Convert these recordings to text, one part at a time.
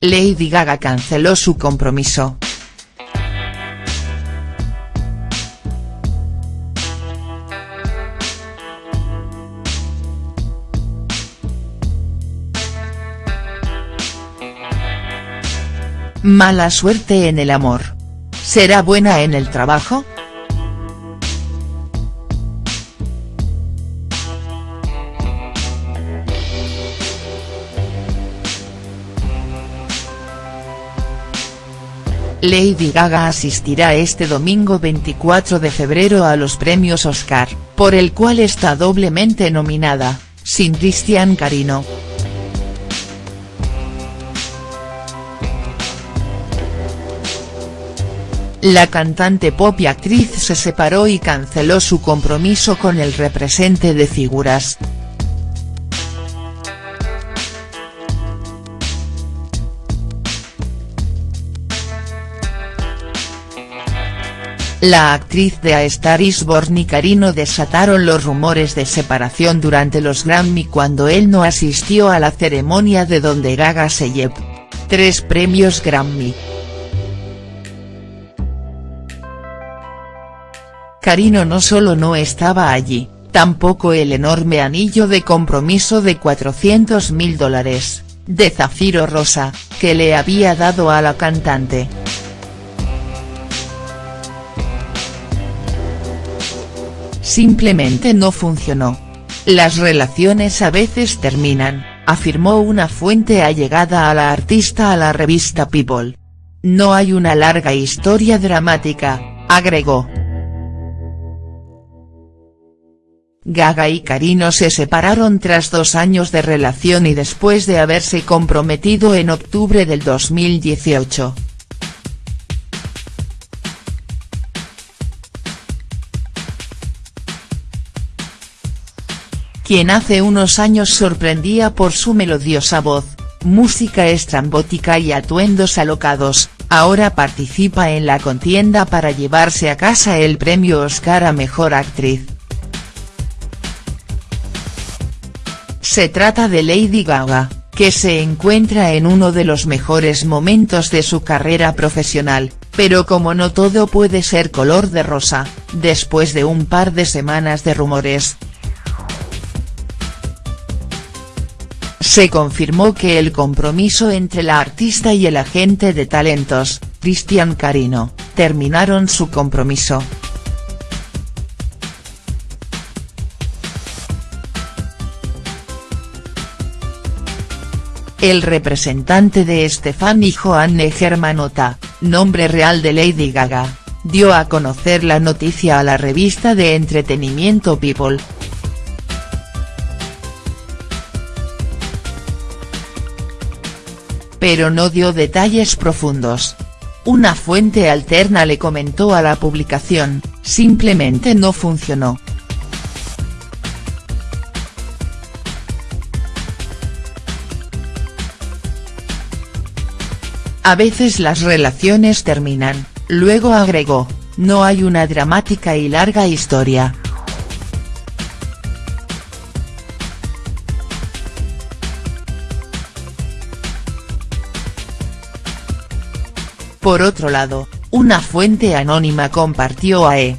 Lady Gaga canceló su compromiso. Mala suerte en el amor. ¿Será buena en el trabajo?. Lady Gaga asistirá este domingo 24 de febrero a los premios Oscar, por el cual está doblemente nominada, sin Cristian Carino. La cantante pop y actriz se separó y canceló su compromiso con el represente de figuras. La actriz de A Star Is Born y Carino desataron los rumores de separación durante los Grammy cuando él no asistió a la ceremonia de donde Gaga se llevó tres premios Grammy. Carino no solo no estaba allí, tampoco el enorme anillo de compromiso de 400 mil dólares, de zafiro rosa, que le había dado a la cantante. Simplemente no funcionó. Las relaciones a veces terminan, afirmó una fuente allegada a la artista a la revista People. No hay una larga historia dramática, agregó. Gaga y Carino se separaron tras dos años de relación y después de haberse comprometido en octubre del 2018. Quien hace unos años sorprendía por su melodiosa voz, música estrambótica y atuendos alocados, ahora participa en la contienda para llevarse a casa el premio Oscar a Mejor Actriz. Se trata de Lady Gaga, que se encuentra en uno de los mejores momentos de su carrera profesional, pero como no todo puede ser color de rosa, después de un par de semanas de rumores, se confirmó que el compromiso entre la artista y el agente de talentos, Cristian Carino, terminaron su compromiso. El representante de Stefani Joanne Germanota, nombre real de Lady Gaga, dio a conocer la noticia a la revista de entretenimiento People, pero no dio detalles profundos. Una fuente alterna le comentó a la publicación, simplemente no funcionó. A veces las relaciones terminan, luego agregó, no hay una dramática y larga historia. Por otro lado, una fuente anónima compartió a E!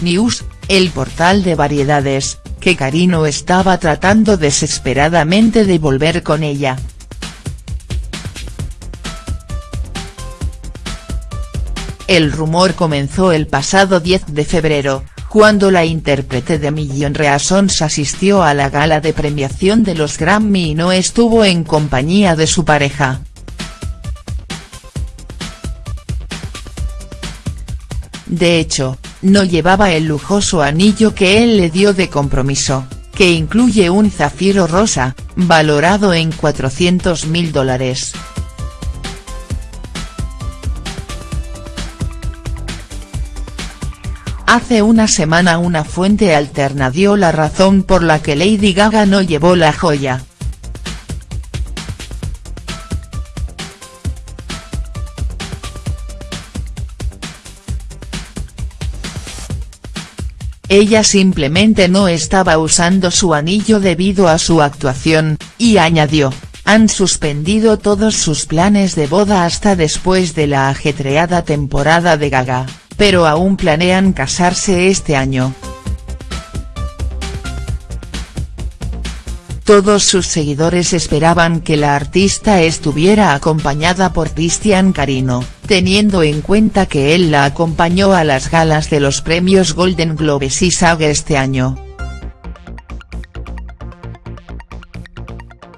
News, el portal de variedades, que Carino estaba tratando desesperadamente de volver con ella. El rumor comenzó el pasado 10 de febrero, cuando la intérprete de Million Reasons asistió a la gala de premiación de los Grammy y no estuvo en compañía de su pareja. De hecho, no llevaba el lujoso anillo que él le dio de compromiso, que incluye un zafiro rosa, valorado en 400 mil dólares. Hace una semana una fuente alterna dio la razón por la que Lady Gaga no llevó la joya. Ella simplemente no estaba usando su anillo debido a su actuación, y añadió, han suspendido todos sus planes de boda hasta después de la ajetreada temporada de Gaga, pero aún planean casarse este año. Todos sus seguidores esperaban que la artista estuviera acompañada por Cristian Carino, teniendo en cuenta que él la acompañó a las galas de los premios Golden Globes y SAG este año.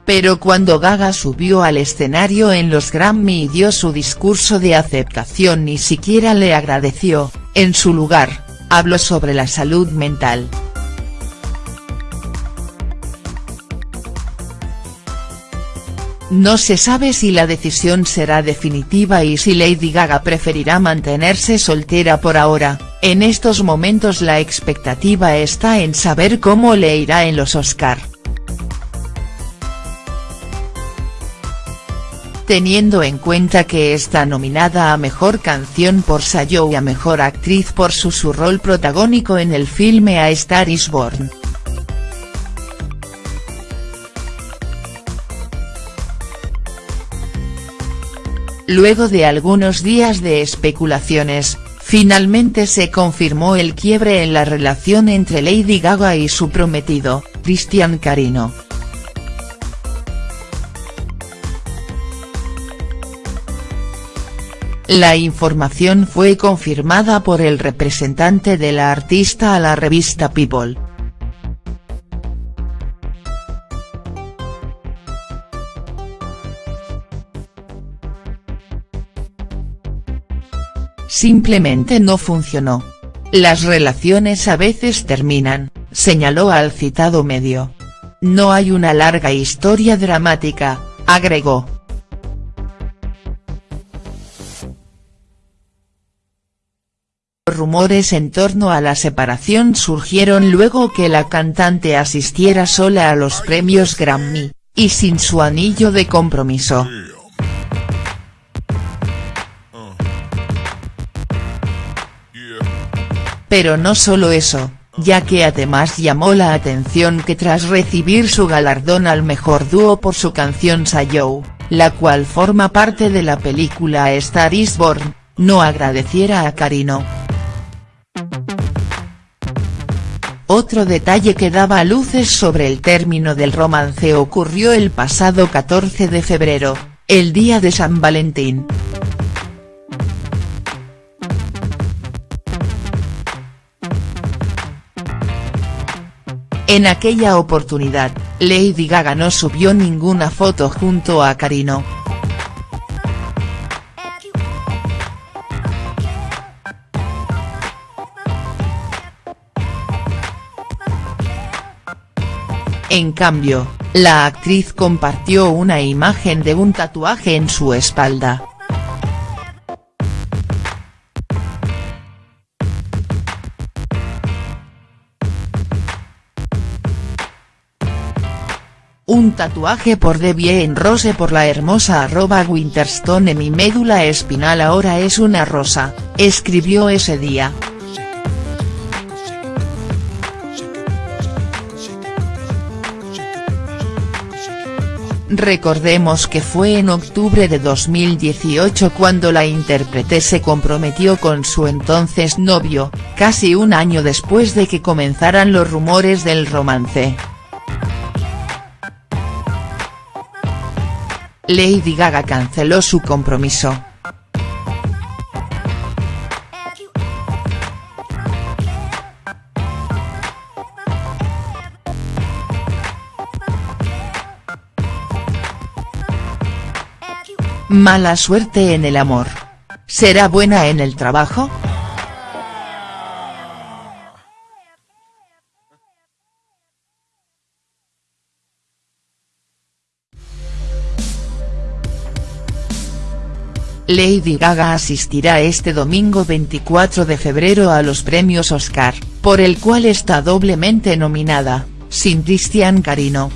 Pero cuando Gaga subió al escenario en los Grammy y dio su discurso de aceptación ni siquiera le agradeció, en su lugar, habló sobre la salud mental. No se sabe si la decisión será definitiva y si Lady Gaga preferirá mantenerse soltera por ahora, en estos momentos la expectativa está en saber cómo le irá en los Oscar. Teniendo en cuenta que está nominada a Mejor Canción por Sayo y a Mejor Actriz por su, su rol protagónico en el filme A Star is Born. Luego de algunos días de especulaciones, finalmente se confirmó el quiebre en la relación entre Lady Gaga y su prometido, Cristian Carino. La información fue confirmada por el representante de la artista a la revista People. Simplemente no funcionó. Las relaciones a veces terminan, señaló al citado medio. No hay una larga historia dramática, agregó. Rumores en torno a la separación surgieron luego que la cantante asistiera sola a los premios Grammy, y sin su anillo de compromiso. Pero no solo eso, ya que además llamó la atención que tras recibir su galardón al mejor dúo por su canción Sayo, la cual forma parte de la película Star is Born, no agradeciera a Carino. Otro detalle que daba luces sobre el término del romance ocurrió el pasado 14 de febrero, el día de San Valentín. En aquella oportunidad, Lady Gaga no subió ninguna foto junto a Carino. En cambio, la actriz compartió una imagen de un tatuaje en su espalda. Un tatuaje por Debbie en Rose por la hermosa arroba Winterstone mi médula espinal ahora es una rosa, escribió ese día. Recordemos que fue en octubre de 2018 cuando la intérprete se comprometió con su entonces novio, casi un año después de que comenzaran los rumores del romance. Lady Gaga canceló su compromiso. Mala suerte en el amor. ¿Será buena en el trabajo?. Lady Gaga asistirá este domingo 24 de febrero a los premios Oscar, por el cual está doblemente nominada, sin Cristian Carino.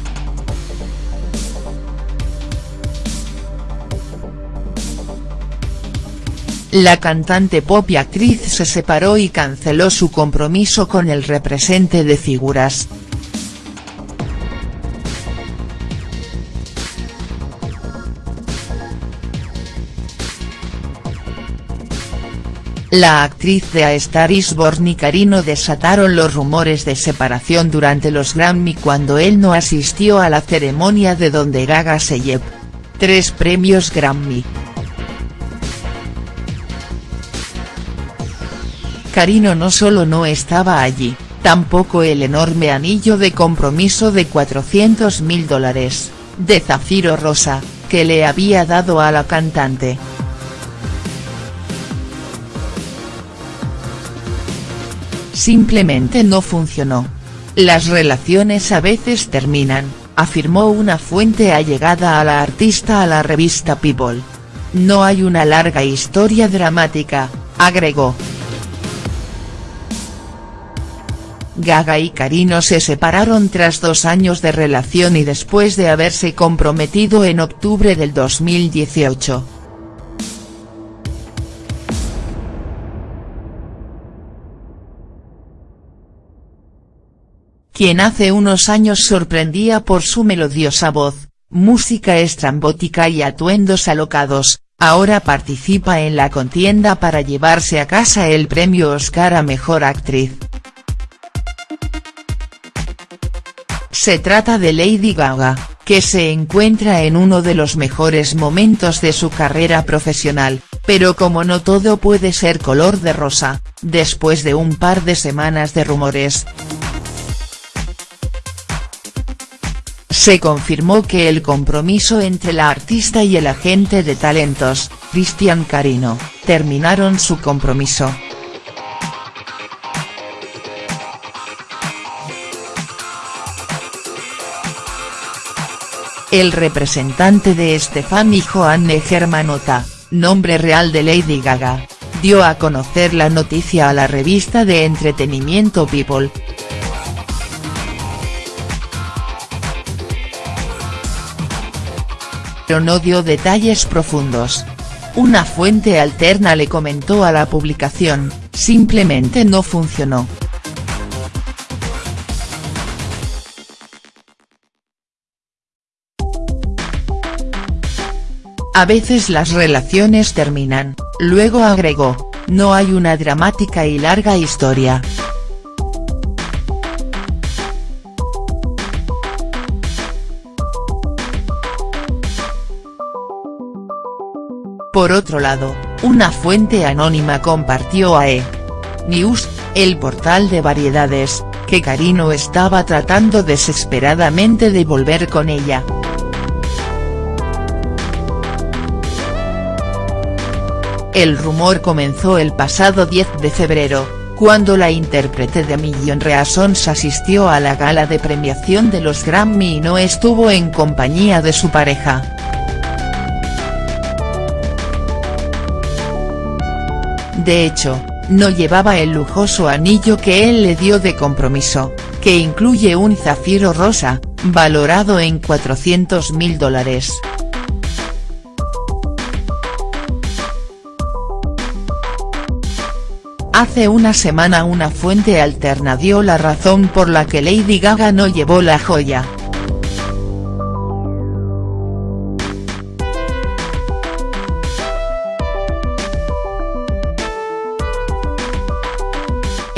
La cantante pop y actriz se separó y canceló su compromiso con el represente de figuras. La actriz de A Star is Born y Karino desataron los rumores de separación durante los Grammy cuando él no asistió a la ceremonia de donde Gaga se llevó tres premios Grammy. Karino no solo no estaba allí, tampoco el enorme anillo de compromiso de 400 mil dólares, de zafiro rosa, que le había dado a la cantante. Simplemente no funcionó. Las relaciones a veces terminan, afirmó una fuente allegada a la artista a la revista People. No hay una larga historia dramática, agregó. Gaga y Karino se separaron tras dos años de relación y después de haberse comprometido en octubre del 2018. Quien hace unos años sorprendía por su melodiosa voz, música estrambótica y atuendos alocados, ahora participa en la contienda para llevarse a casa el premio Oscar a Mejor Actriz. Se trata de Lady Gaga, que se encuentra en uno de los mejores momentos de su carrera profesional, pero como no todo puede ser color de rosa, después de un par de semanas de rumores, Se confirmó que el compromiso entre la artista y el agente de talentos, Cristian Carino, terminaron su compromiso. El representante de Stefani Joanne Germanota, nombre real de Lady Gaga, dio a conocer la noticia a la revista de entretenimiento People, pero no dio detalles profundos. Una fuente alterna le comentó a la publicación, simplemente no funcionó. A veces las relaciones terminan, luego agregó, no hay una dramática y larga historia. Por otro lado, una fuente anónima compartió a E! News, el portal de variedades, que Karino estaba tratando desesperadamente de volver con ella. El rumor comenzó el pasado 10 de febrero, cuando la intérprete de Million Reasons asistió a la gala de premiación de los Grammy y no estuvo en compañía de su pareja. De hecho, no llevaba el lujoso anillo que él le dio de compromiso, que incluye un zafiro rosa, valorado en 400 mil dólares. Hace una semana una fuente alterna dio la razón por la que Lady Gaga no llevó la joya.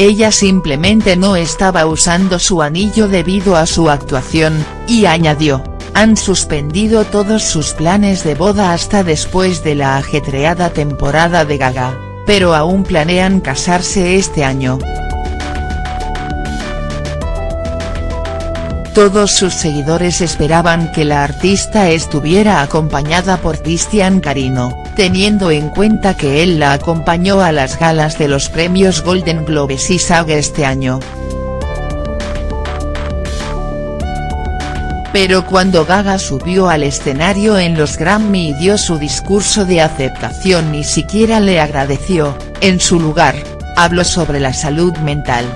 Ella simplemente no estaba usando su anillo debido a su actuación, y añadió, han suspendido todos sus planes de boda hasta después de la ajetreada temporada de Gaga, pero aún planean casarse este año. Todos sus seguidores esperaban que la artista estuviera acompañada por Cristian Carino, teniendo en cuenta que él la acompañó a las galas de los premios Golden Globes y SAG este año. Pero cuando Gaga subió al escenario en los Grammy y dio su discurso de aceptación ni siquiera le agradeció, en su lugar, habló sobre la salud mental.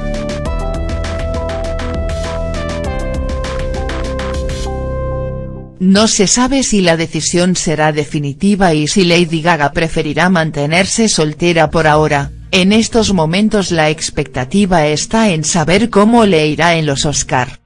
No se sabe si la decisión será definitiva y si Lady Gaga preferirá mantenerse soltera por ahora, en estos momentos la expectativa está en saber cómo le irá en los Oscar.